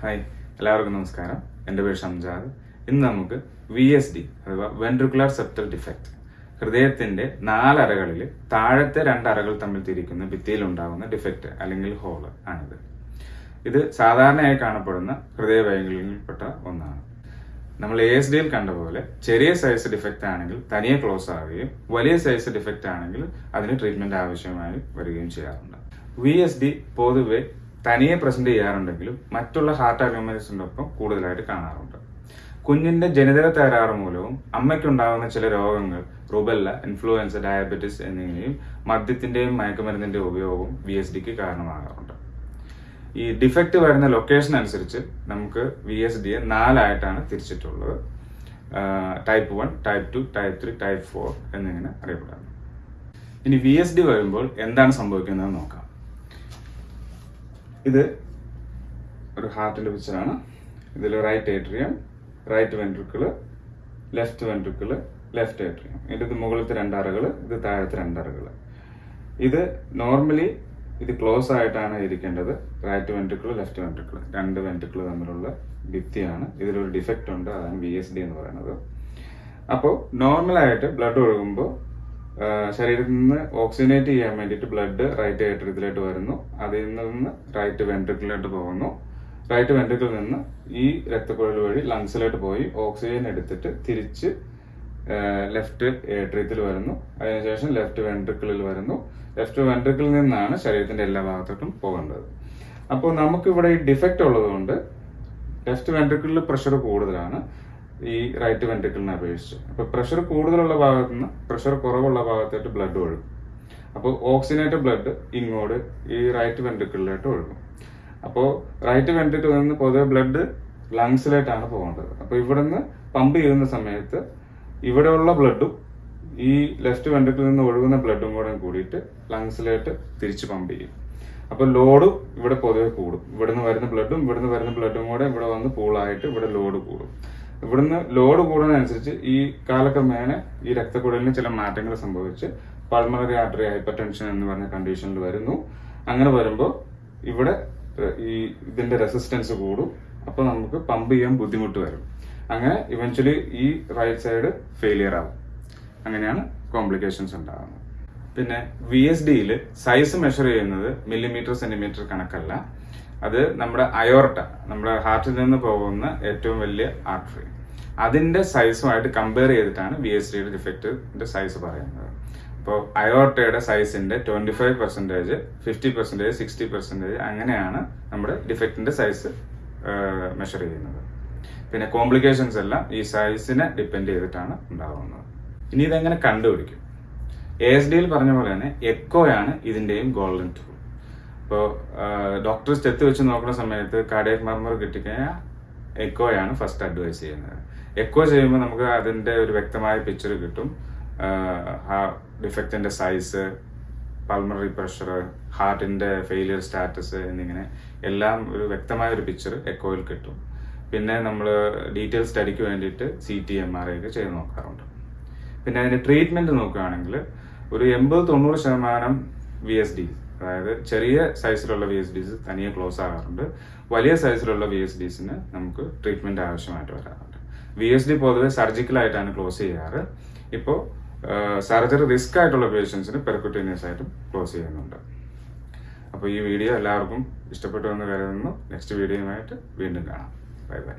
Hi എല്ലാവർക്കും നമസ്കാരം. എന്റെ പേര് ഷംജാദ്. ഇന്ന് നമുക്ക് വി എസ് ഡി അഥവാ വെൻട്രിക്കുലർ സെപ്റ്റൽ ഡിഫക്റ്റ് ഹൃദയത്തിന്റെ നാലറകളിൽ താഴത്തെ രണ്ടറകൾ തമ്മിൽ തിരിക്കുന്ന ഭിത്തിയിൽ ഉണ്ടാകുന്ന ഡിഫക്റ്റ് അല്ലെങ്കിൽ ഹോൾ ആണിത്. ഇത് സാധാരണയായി കാണപ്പെടുന്ന ഹൃദയവൈകല്യങ്ങളിൽപ്പെട്ട ഒന്നാണ്. നമ്മൾ എ എസ് ഡിയിൽ കണ്ട പോലെ ചെറിയ സൈസ് ഡിഫക്റ്റ് ആണെങ്കിൽ തനിയെ ക്ലോസ് ആവുകയും വലിയ സൈസ് ഡിഫക്റ്റ് ആണെങ്കിൽ അതിന് ട്രീറ്റ്മെന്റ് ആവശ്യമായി വരികയും ചെയ്യാറുണ്ട്. വി എസ് ഡി പൊതുവെ തനിയെ പ്രസന്റ് ചെയ്യാറുണ്ടെങ്കിലും മറ്റുള്ള ഹാർട്ട് അനോമലീസിനൊപ്പം കൂടുതലായിട്ട് കാണാറുണ്ട്. കുഞ്ഞിന്റെ ജനിതക തകരാറ് മൂലവും അമ്മയ്ക്കുണ്ടാകുന്ന ചില രോഗങ്ങൾ റുബെല്ല ഇൻഫ്ലുവൻസ ഡയബറ്റിസ് എന്നിവയും മദ്യത്തിന്റെയും മയക്കുമരുന്നിന്റെ ഉപയോഗവും വി എസ് ഡിക്ക് കാരണമാകാറുണ്ട്. ഈ ഡിഫക്റ്റ് വരുന്ന ലൊക്കേഷൻ അനുസരിച്ച് നമുക്ക് വി എസ് ഡിയെ നാലായിട്ടാണ് തിരിച്ചിട്ടുള്ളത്. Type one type two type three type four എന്നിങ്ങനെ അറിയപ്പെടുന്നു. ഇനി വി എസ് ഡി വരുമ്പോൾ എന്താണ് സംഭവിക്കുന്നത് നോക്കാം. ഇത് ഒരു ഹാർട്ടിന്റെ പിക്ചറാണ് ഇതിൽ right atrium right ventricle left ventricle left atrium ഇത് മുകളിലത്തെ രണ്ടറകൾ ഇത് താഴത്തെ രണ്ടറകൾ ഇത് നോർമലി ഇത് ക്ലോസ് ആയിട്ടാണ് ഇരിക്കേണ്ടത്. റൈറ്റ് വെൻട്രിക്കിൾ ലെഫ്റ്റ് വെൻട്രിക്കിൾ രണ്ട് വെൻട്രിക്കിൾ തമ്മിലുള്ള ഭിത്തിയാണ്. ഇതിലൊരു ഡിഫക്റ്റ് ഉണ്ട് അതാണ് വി എന്ന് പറയുന്നത്. അപ്പോൾ നോർമലായിട്ട് ബ്ലഡ് ഒഴുകുമ്പോൾ ശരീരത്തിൽ നിന്ന് ഓക്സിജനേറ്റ് ചെയ്യാൻ വേണ്ടിയിട്ട് ബ്ലഡ് റൈറ്റ് ഏട്രിയത്തിലോട്ട് വരുന്നു. അതിൽ നിന്ന് റൈറ്റ് വെൻട്രിക്കിലോട്ട് പോകുന്നു. റൈറ്റ് വെൻട്രിക്കിൽ നിന്ന് ഈ രക്തക്കുഴൽ വഴി ലങ്സിലോട്ട് പോയി ഓക്സിജൻ എടുത്തിട്ട് തിരിച്ച് ലെഫ്റ്റ് ഏട്രിയത്തിൽ വരുന്നു. അതിനുശേഷം ലെഫ്റ്റ് വെൻട്രിക്കിളിൽ വരുന്നു. ലെഫ്റ്റ് വെൻട്രിക്കിളിൽ നിന്നാണ് ശരീരത്തിന്റെ എല്ലാ ഭാഗത്തോട്ടും പോകേണ്ടത്. അപ്പോൾ നമുക്കിവിടെ ഈ ഡിഫക്റ്റ് ഉള്ളതുകൊണ്ട് ലെഫ്റ്റ് വെൻട്രിക്കിളിൽ പ്രഷർ കൂടുതലാണ്. ഈ റൈറ്റ് വെൻട്രിക്കിളിനെ അപേക്ഷിച്ച്. അപ്പൊ പ്രഷർ കൂടുതലുള്ള ഭാഗത്ത് നിന്ന് പ്രഷർ കുറവുള്ള ഭാഗത്തായിട്ട് ബ്ലഡ് ഒഴുകും. അപ്പോൾ ഓക്സിജനേറ്റഡ് ബ്ലഡ് ഇങ്ങോട്ട് ഈ റൈറ്റ് വെൻട്രിക്കിളിലോട്ട് ഒഴുകും. അപ്പോൾ റൈറ്റ് വെൻട്രിക്കിളിൽ നിന്ന് പൊതുവെ ബ്ലഡ് ലങ്സിലേട്ടാണ് പോകേണ്ടത്. അപ്പോൾ ഇവിടുന്ന് പമ്പ് ചെയ്യുന്ന സമയത്ത് ഇവിടെയുള്ള ബ്ലഡും ഈ ലെഫ്റ്റ് വെൻട്രിക്കിളിൽ നിന്ന് ഒഴുകുന്ന ബ്ലഡും കൂടെ കൂടിയിട്ട് ലങ്സിലായിട്ട് തിരിച്ച് പമ്പ് ചെയ്യും. അപ്പൊ ലോഡ് ഇവിടെ പൊതുവെ കൂടും. ഇവിടുന്ന് വരുന്ന ബ്ലഡും ഇവിടുന്ന് വരുന്ന ബ്ലഡും കൂടെ ഇവിടെ വന്ന് പൂളായിട്ട് ഇവിടെ ലോഡ് കൂടും. ഇവിടുന്ന് ലോഡ് കൂടുന്നതനുസരിച്ച് ഈ കാലക്രമേണ ഈ രക്തക്കുഴലിന് ചില മാറ്റങ്ങൾ സംഭവിച്ച് പൾമണറി ആർട്ടറി ഹൈപ്പർ ടെൻഷൻ എന്ന് പറഞ്ഞ കണ്ടീഷനിൽ വരുന്നു. അങ്ങനെ വരുമ്പോൾ ഇവിടെ ഈ ഇതിന്റെ റെസിസ്റ്റൻസ് കൂടും. അപ്പൊ നമുക്ക് പമ്പ് ചെയ്യാൻ ബുദ്ധിമുട്ട് വരും. അങ്ങനെ ഇവൻച്വലി ഈ റൈറ്റ് സൈഡ് ഫെയിലിയർ ആവും. അങ്ങനെയാണ് കോംപ്ലിക്കേഷൻസ് ഉണ്ടാകുന്നത് പിന്നെ വി എസ് ഡിയിൽ സൈസ് മെഷർ ചെയ്യുന്നത് മില്ലിമീറ്റർ സെന്റിമീറ്റർ കണക്കല്ല. അത് നമ്മുടെ അയോർട്ട നമ്മുടെ ഹാർട്ടിൽ നിന്ന് പോകുന്ന ഏറ്റവും വലിയ ആർട്ടറി അതിന്റെ സൈസുമായിട്ട് കമ്പയർ ചെയ്തിട്ടാണ് ബി എസ് ഡിയുടെ ഡിഫക്റ്റിന്റെ സൈസ് പറയുന്നത്. അപ്പോൾ അയോർട്ടയുടെ സൈസിന്റെ twenty five percentage fifty percentage sixty percentage അങ്ങനെയാണ് നമ്മുടെ ഡിഫക്റ്റിന്റെ സൈസ് മെഷർ ചെയ്യുന്നത്. പിന്നെ കോംപ്ലിക്കേഷൻസ് എല്ലാം ഈ സൈസിനെ ഡിപ്പെൻഡ് ചെയ്തിട്ടാണ് ഉണ്ടാകുന്നത് ഇനി ഇതെങ്ങനെ കണ്ടുപിടിക്കും? എ എസ് ഡിയിൽ പറഞ്ഞ പോലെ തന്നെ എക്കോയാണ് ഇതിന്റെയും ഗോൾഡൻ ടൂൾ ഇപ്പോൾ ഡോക്ടർ സ്റ്റെത്ത് വെച്ച് നോക്കുന്ന സമയത്ത് കാർഡിയക് മർമർ കിട്ടിക്കഴിഞ്ഞാൽ എക്കോയാണ് ഫസ്റ്റ് അഡ്വൈസ് ചെയ്യുന്നത്. എക്കോ ചെയ്യുമ്പോൾ നമുക്ക് അതിന്റെ ഒരു വ്യക്തമായ പിക്ചർ കിട്ടും. ആ ഡിഫക്റ്റിന്റെ സൈസ് പൾമറി പ്രഷർ ഹാർട്ടിന്റെ ഫെയിലിയർ സ്റ്റാറ്റസ് എന്നിങ്ങനെ എല്ലാം ഒരു വ്യക്തമായ ഒരു പിക്ചർ എക്കോയിൽ കിട്ടും. പിന്നെ നമ്മൾ ഡീറ്റെയിൽ സ്റ്റഡിക്ക് വേണ്ടിയിട്ട് സി ടി എം ആർ ഒക്കെ ചെയ്ത് നോക്കാറുണ്ട്. പിന്നെ അതിന്റെ ട്രീറ്റ്മെന്റ് നോക്കുകയാണെങ്കിൽ ഒരു എൺപത് തൊണ്ണൂറ് ശതമാനം വി എസ് ഡി അതായത് ചെറിയ സൈസിലുള്ള വി എസ് ഡിസ് തനിയെ ക്ലോസ് ആകാറുണ്ട്. വലിയ സൈസിലുള്ള വി എസ് ഡിസിന് നമുക്ക് ട്രീറ്റ്മെന്റ് ആവശ്യമായിട്ട് വരാറുണ്ട്. വി എസ് ഡി പൊതുവെ സർജിക്കലായിട്ടാണ് ക്ലോസ് ചെയ്യാറ്. ഇപ്പോൾ സർജറി റിസ്ക് ആയിട്ടുള്ള പേഷ്യൻസിന് പെർക്കുട്ടേനിയസ് ആയിട്ടും ക്ലോസ് ചെയ്യുന്നുണ്ട്. അപ്പോൾ ഈ വീഡിയോ എല്ലാവർക്കും ഇഷ്ടപ്പെട്ടു എന്ന് കരുതുന്നു. നെക്സ്റ്റ് വീഡിയോയുമായിട്ട് വീണ്ടും കാണാം. Bye bye